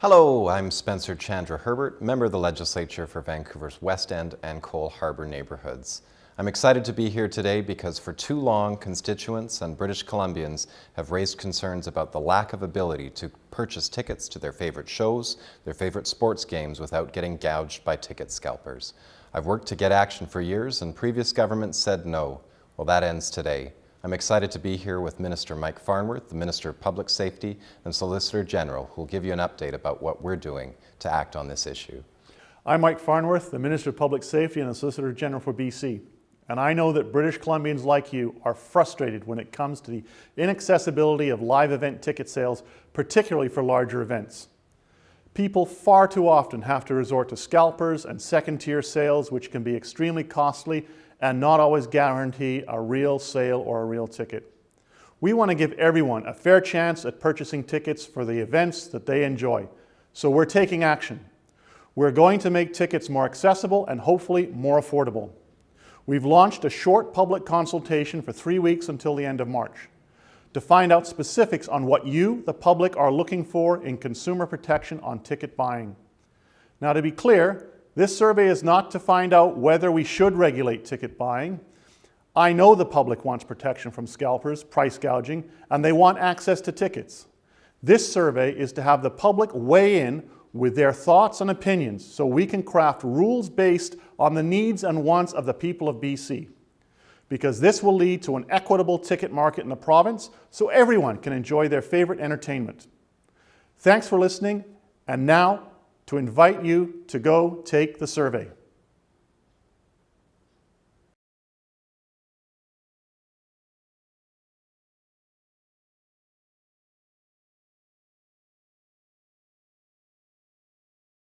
Hello, I'm Spencer Chandra Herbert, member of the legislature for Vancouver's West End and Coal Harbour neighbourhoods. I'm excited to be here today because for too long, constituents and British Columbians have raised concerns about the lack of ability to purchase tickets to their favourite shows, their favourite sports games without getting gouged by ticket scalpers. I've worked to get action for years and previous governments said no. Well, that ends today. I'm excited to be here with Minister Mike Farnworth, the Minister of Public Safety and Solicitor General, who will give you an update about what we're doing to act on this issue. I'm Mike Farnworth, the Minister of Public Safety and the Solicitor General for BC. And I know that British Columbians like you are frustrated when it comes to the inaccessibility of live event ticket sales, particularly for larger events. People far too often have to resort to scalpers and second-tier sales, which can be extremely costly and not always guarantee a real sale or a real ticket. We want to give everyone a fair chance at purchasing tickets for the events that they enjoy. So we're taking action. We're going to make tickets more accessible and hopefully more affordable. We've launched a short public consultation for three weeks until the end of March to find out specifics on what you, the public, are looking for in consumer protection on ticket buying. Now to be clear, this survey is not to find out whether we should regulate ticket buying. I know the public wants protection from scalpers, price gouging, and they want access to tickets. This survey is to have the public weigh in with their thoughts and opinions so we can craft rules based on the needs and wants of the people of BC. Because this will lead to an equitable ticket market in the province so everyone can enjoy their favorite entertainment. Thanks for listening, and now to invite you to go take the survey.